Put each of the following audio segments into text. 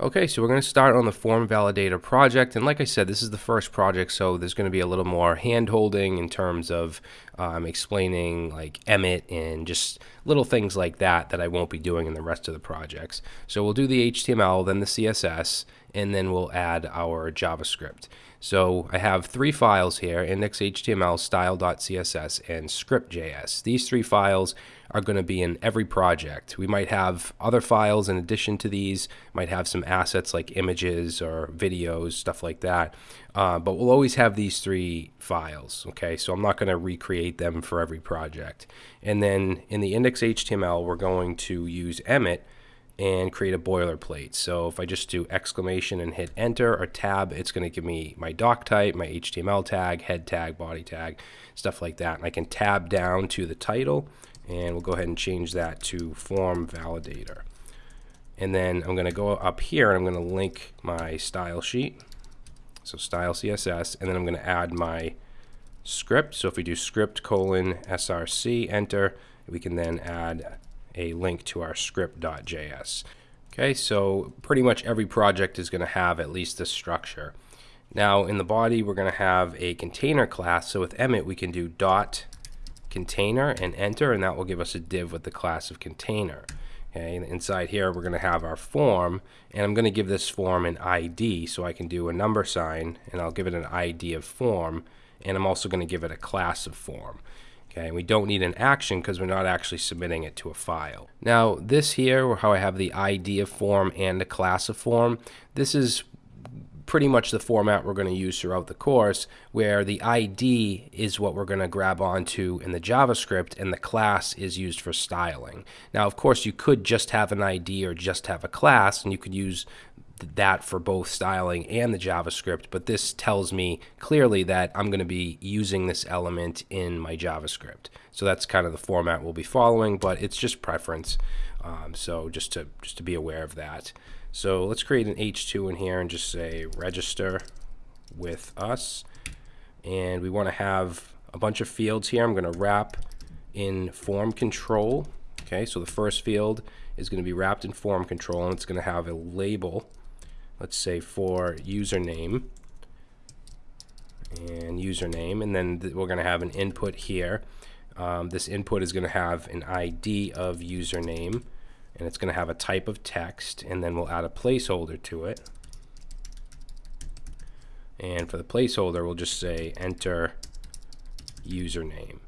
Okay, so we're going to start on the form validator project. And like I said, this is the first project, so there's going to be a little more hand holding in terms of um, explaining like Emmet and just little things like that that I won't be doing in the rest of the projects. So we'll do the HTML, then the CSS, and then we'll add our JavaScript. So I have three files here, index.html, style.css, and script.js. These three files are going to be in every project. We might have other files in addition to these, might have some assets like images or videos, stuff like that. Uh, but we'll always have these three files, okay? So I'm not going to recreate them for every project. And then in the index.html, we're going to use Emmet and create a boilerplate. So if I just do exclamation and hit enter or tab, it's going to give me my doc type, my HTML tag, head tag, body tag, stuff like that. And I can tab down to the title and we'll go ahead and change that to form validator. And then I'm going to go up here and I'm going to link my style sheet. So style CSS and then I'm going to add my script. So if we do script colon src enter, we can then add a link to our script.js. Okay, so pretty much every project is going to have at least this structure. Now in the body we're going to have a container class. So with Emmet we can do dot container and enter and that will give us a div with the class of container. Okay, and inside here we're going to have our form and I'm going to give this form an ID so I can do a number sign and I'll give it an ID of form and I'm also going to give it a class of form. Okay, we don't need an action because we're not actually submitting it to a file. Now this here, how I have the ID of form and the class of form, this is pretty much the format we're going to use throughout the course, where the ID is what we're going to grab onto in the JavaScript and the class is used for styling. Now, of course, you could just have an ID or just have a class, and you could use that for both styling and the JavaScript, but this tells me clearly that I'm going to be using this element in my JavaScript. So that's kind of the format we'll be following, but it's just preference. Um, so just to just to be aware of that. So let's create an H2 in here and just say register with us. And we want to have a bunch of fields here. I'm going to wrap in form control. Okay, so the first field is going to be wrapped in form control and it's going to have a label let's say for username and username and then th we're going to have an input here. Um, this input is going to have an ID of username and it's going to have a type of text and then we'll add a placeholder to it. And for the placeholder we'll just say enter username.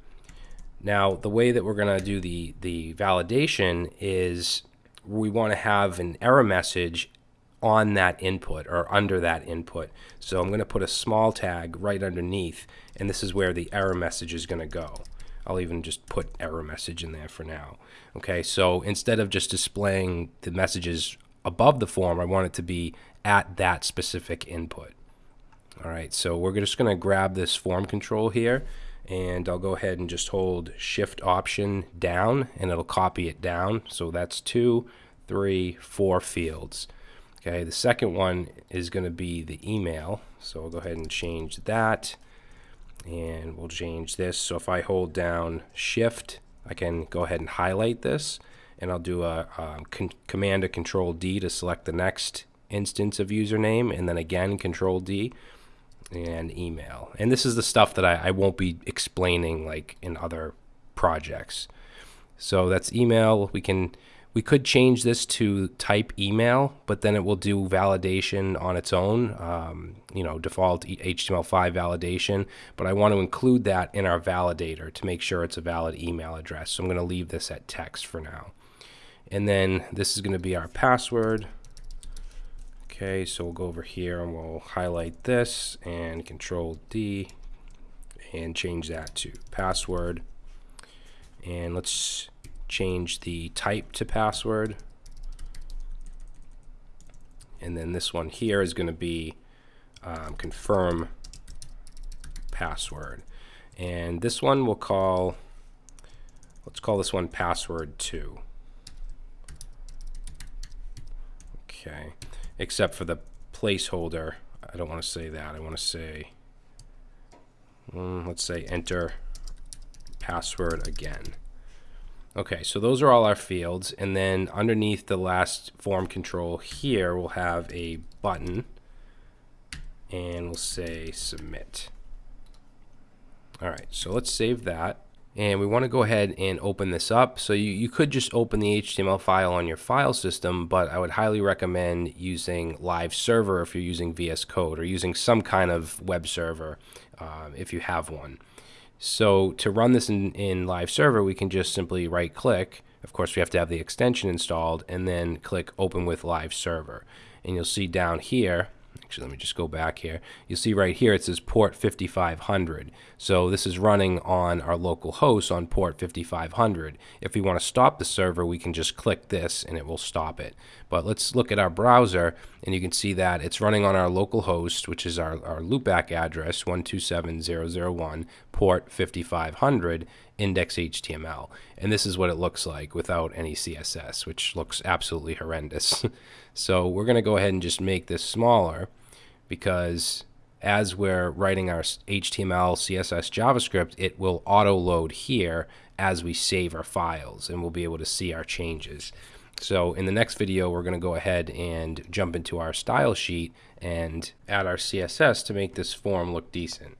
Now the way that we're going to do the the validation is we want to have an error message on that input or under that input. So I'm going to put a small tag right underneath and this is where the error message is going to go. I'll even just put error message in there for now. Okay, so instead of just displaying the messages above the form, I want it to be at that specific input. All right, so we're just going to grab this form control here and I'll go ahead and just hold shift option down and it'll copy it down. So that's two, three, four fields. Okay, the second one is going to be the email. So we'll go ahead and change that. And we'll change this. So if I hold down shift, I can go ahead and highlight this. And I'll do a, a command or control D to select the next instance of username. And then again, control D and email. And this is the stuff that I, I won't be explaining like in other projects. So that's email. We can we could change this to type email, but then it will do validation on its own, um, you know, default HTML5 validation. But I want to include that in our validator to make sure it's a valid email address. So I'm going to leave this at text for now. And then this is going to be our password. Okay, so we'll go over here and we'll highlight this and control D and change that to password. And let's change the type to password. And then this one here is going to be um, confirm password. And this one we'll call, let's call this one password 2. Okay, except for the placeholder, I don't want to say that. I want to say, mm, let's say enter password again. Okay, so those are all our fields. And then underneath the last form control here, we'll have a button and we'll say submit. All right, so let's save that. And we want to go ahead and open this up. So you, you could just open the HTML file on your file system, but I would highly recommend using Live Server if you're using VS Code or using some kind of web server uh, if you have one. So to run this in, in Live Server, we can just simply right click. Of course, we have to have the extension installed and then click Open with Live Server. And you'll see down here, Actually, let me just go back here. You'll see right here it says port 5500. So this is running on our local host on port 5500. If we want to stop the server, we can just click this and it will stop it. But let's look at our browser and you can see that it's running on our local host, which is our, our loopback address 127.0.0.1 port 5500 index HTML. And this is what it looks like without any CSS, which looks absolutely horrendous. so we're going to go ahead and just make this smaller because as we're writing our HTML, CSS, JavaScript, it will auto load here as we save our files and we'll be able to see our changes. So in the next video, we're going to go ahead and jump into our style sheet and add our CSS to make this form look decent.